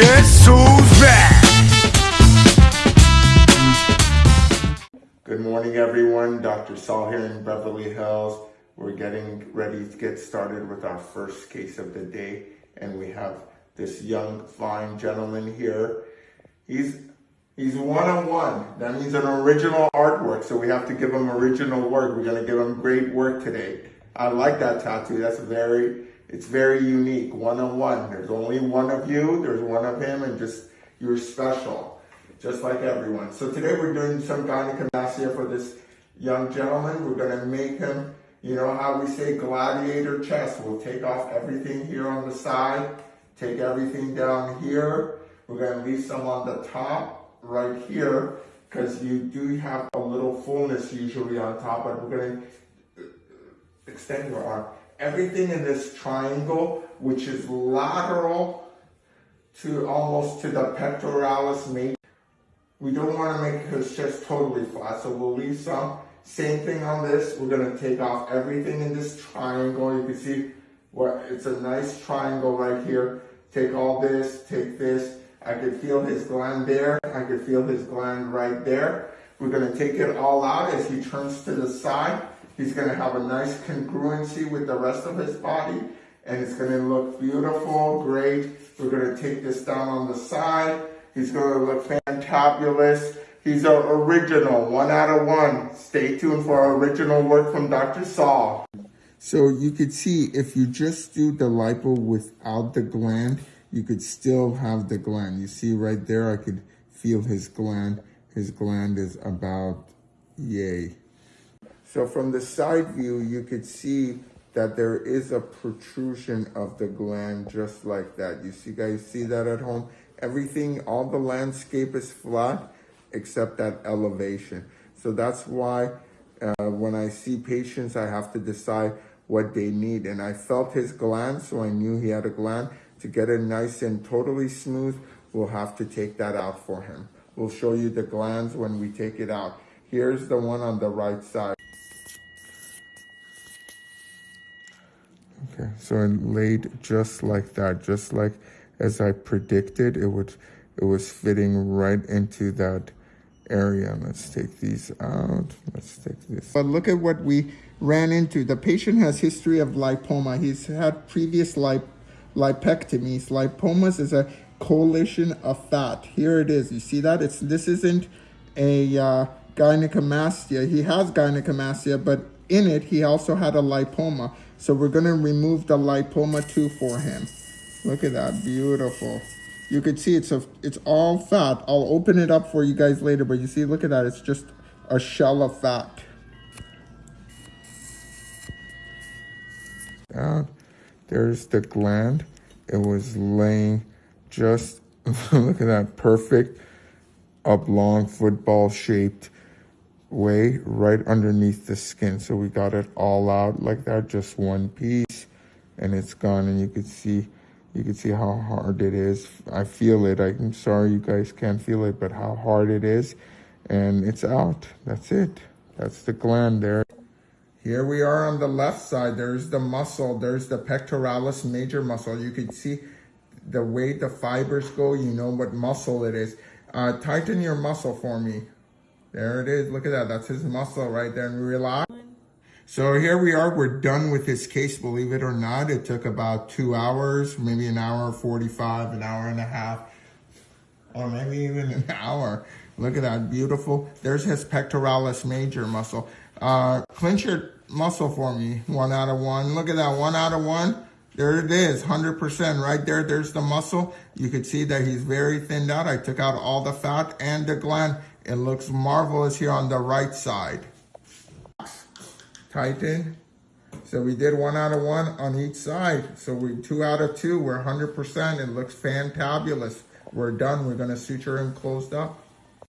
Back? Good morning, everyone. Dr. Saul here in Beverly Hills. We're getting ready to get started with our first case of the day, and we have this young, fine gentleman here. He's he's one-on-one. That means an original artwork, so we have to give him original work. We're gonna give him great work today. I like that tattoo. That's very, it's very unique. One-on-one. There's only one of you. There's one of him, and just you're special just like everyone. So today we're doing some gynecomastia for this young gentleman. We're gonna make him, you know how we say gladiator chest. We'll take off everything here on the side, take everything down here. We're gonna leave some on the top right here because you do have a little fullness usually on top, but we're gonna extend your arm. Everything in this triangle, which is lateral to almost to the pectoralis major, we don't want to make his chest totally flat, so we'll leave some. Same thing on this. We're going to take off everything in this triangle. You can see what it's a nice triangle right here. Take all this, take this. I could feel his gland there. I could feel his gland right there. We're going to take it all out as he turns to the side. He's going to have a nice congruency with the rest of his body and it's going to look beautiful, great. We're going to take this down on the side. He's going to look fantabulous. He's an original, one out of one. Stay tuned for our original work from Dr. Saul. So you could see if you just do the lipo without the gland, you could still have the gland. You see right there, I could feel his gland. His gland is about yay. So from the side view, you could see that there is a protrusion of the gland just like that. You see guys see that at home? Everything, all the landscape is flat except that elevation. So that's why uh, when I see patients, I have to decide what they need. And I felt his gland, so I knew he had a gland. To get it nice and totally smooth, we'll have to take that out for him. We'll show you the glands when we take it out. Here's the one on the right side. Okay, so it laid just like that, just like as I predicted, it would it was fitting right into that area. Let's take these out. Let's take this. But look at what we ran into. The patient has history of lipoma. He's had previous lip lipectomies. Lipomas is a coalition of fat. Here it is. You see that? It's This isn't a uh, gynecomastia. He has gynecomastia, but in it, he also had a lipoma. So we're going to remove the lipoma too for him. Look at that, beautiful. You can see it's a, it's all fat. I'll open it up for you guys later, but you see, look at that. It's just a shell of fat. There's the gland. It was laying just, look at that, perfect oblong football shaped way right underneath the skin. So we got it all out like that, just one piece and it's gone. And you can see you can see how hard it is. I feel it. I'm sorry you guys can't feel it, but how hard it is. And it's out. That's it. That's the gland there. Here we are on the left side. There's the muscle. There's the pectoralis major muscle. You can see the way the fibers go. You know what muscle it is. Uh, tighten your muscle for me. There it is. Look at that. That's his muscle right there. And we relax. So here we are, we're done with this case, believe it or not. It took about two hours, maybe an hour 45, an hour and a half, or maybe even an hour. Look at that, beautiful. There's his pectoralis major muscle. Uh, clench your muscle for me, one out of one. Look at that, one out of one. There it is, 100% right there. There's the muscle. You can see that he's very thinned out. I took out all the fat and the gland. It looks marvelous here on the right side tighten. So we did one out of one on each side. So we two out of two, we're 100%. It looks fantabulous. We're done. We're going to suture him closed up.